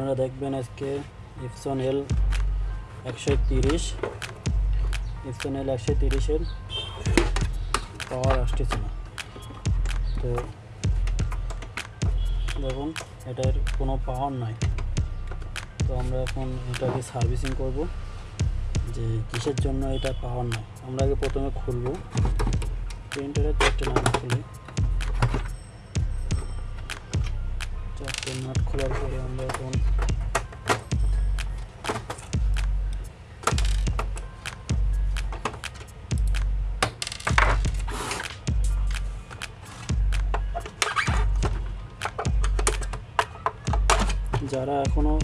আপনারা দেখবেন আজকে ইপসন এল একশো তিরিশ ইপসন এল একশো তিরিশের পাওয়ার আসতেছে না। তো দেখুন, এটার কোনো পাওয়ার নাই। তো আমরা এখন এটাকে সার্ভিসিং করব, যে কিসের জন্য এটা পাওয়ার নাই। আমরা আগে প্রথমে খুলবো। প্রিন্টারের চারটে নাম খুলি চারটে নাট খোলার পরে আমরা এখন যারা এখনও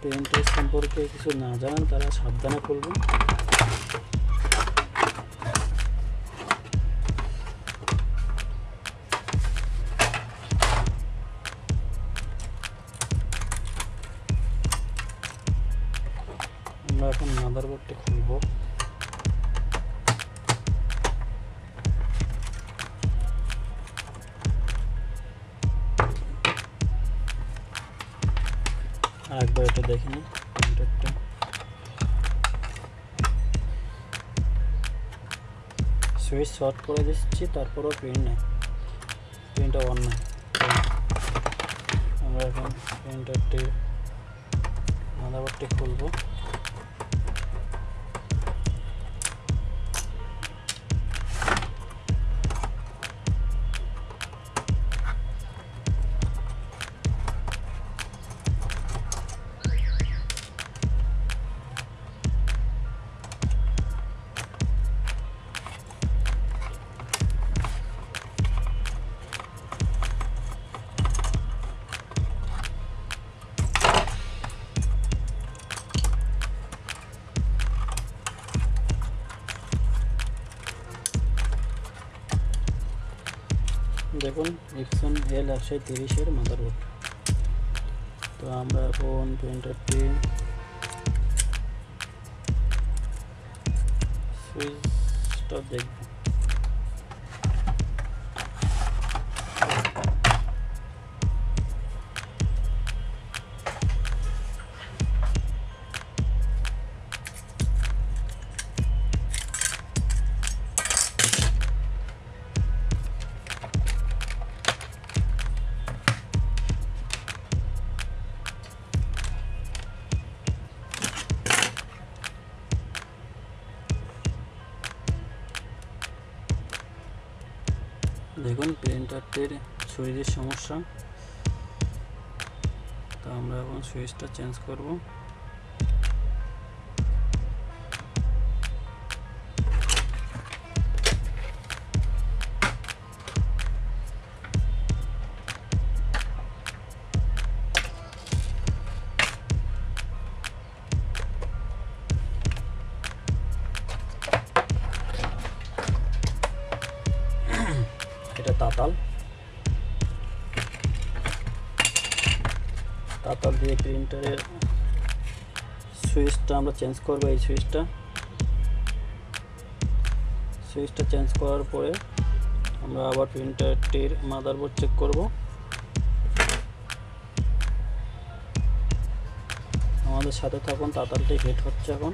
প্রিন্টার সম্পর্কে কিছু না জানেন, তারা সাবধানে খুলবেন। এখন মাদারবোর্ডটা খুলবো। আরেকবার এটা দেখে নিই প্রিন্টারটা সুইচ শর্ট করে দিচ্ছি, তারপরেও প্রিন্ট নেই। প্রিন্টটা অন নেই। আমরা এখন প্রিন্টারটির মাদারবোর্ডটি খুলবো। দেখুন ইপসন এল একশো তিরিশের মাদারবোর্ড তো আমরা এখন প্রিন্টারটি সুইচটা দেখব। দেখুন প্রিন্টারটির সুইচের সমস্যা। তো আমরা এখন সুইচটা চেঞ্জ করব। তাতাল। তাতাল দিয়ে প্রিন্টারের সুইচটা আমরা চেঞ্জ করব এই সুইচটা। সুইচটা চেঞ্জ করার পরে আমরা আবার প্রিন্টারটির মাদারবোর্ড চেক করব। আমাদের সাথে থাকুন, তাতালটি হিট হচ্ছে এখন।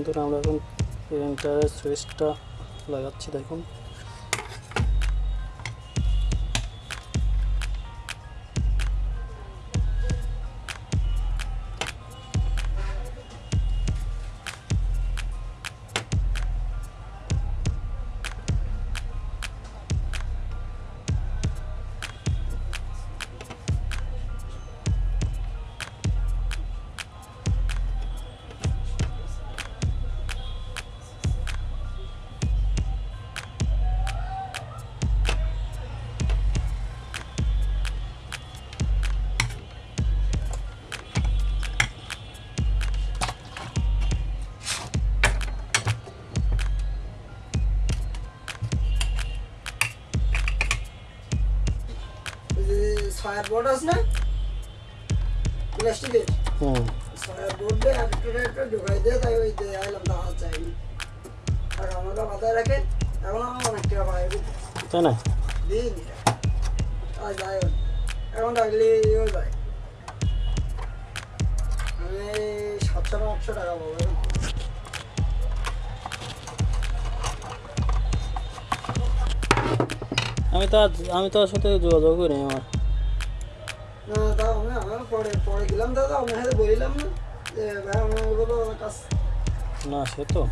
বন্ধুরা আমরা এখন প্রিন্টারের সুইচটা লাগাচ্ছি দেখুন। যে ছয়ার বোর্ড আছে না? প্লাস্টিকের ছয়ার বোর্ডে একটা একটা ঢুকাই দিয়ে তাই ওই দিয়ে আইলাম দাওয়া চাইনি আর আমাকে মাথায় রাখে এখন আমার অনেক টাকা পাই তাই না? দিন। আর যাই এখন রাখলে ইয়েও যায়। আমি সাতশো আটশো টাকা পাবো আমি তো আমি তো সাথে যোগাযোগ করি আমার। না আমি আমার পরে পরে গেলাম দাদা আমি হাতে বলিলাম না যে ভাই আমার কাজ না সে তো।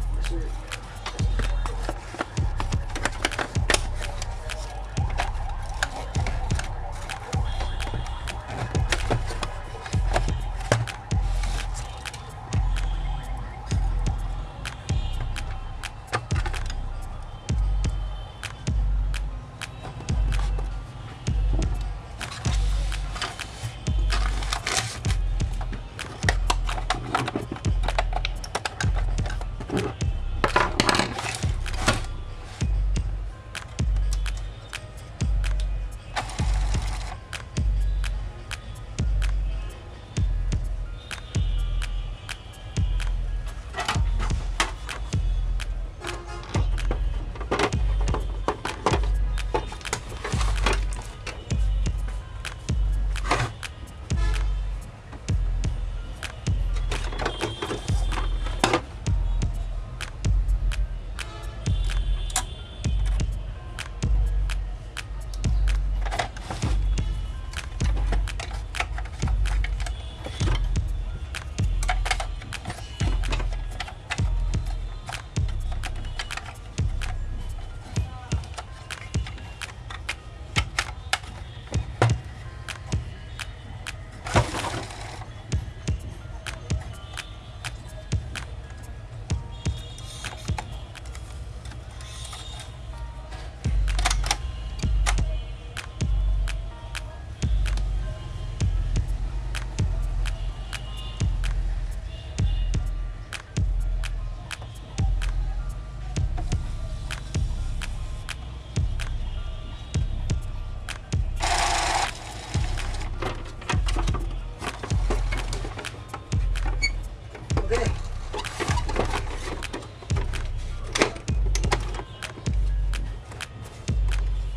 ওকে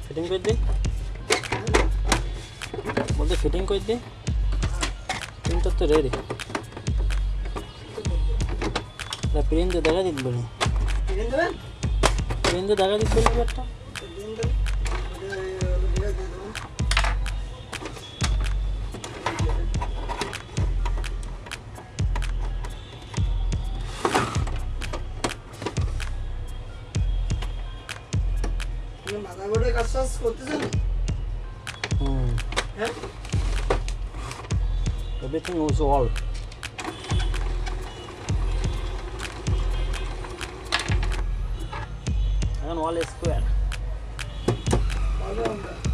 ফিটিং করে দিই বলতে ফিটিং করে দিই প্রিন্টার তো রেডি প্রিন্ট দেখা দিতে বলি দিন দেবেন প্রিন্ট দেখা দিতে বলি একটা acontecendo. Hum. É? eu tem uso óleo. é olha esse que era. Olha,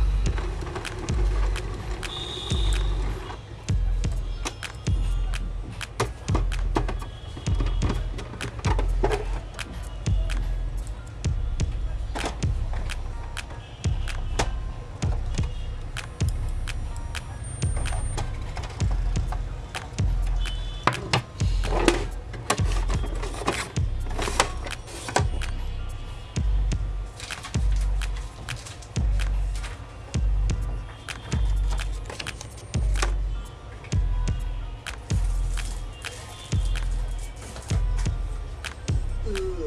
คือ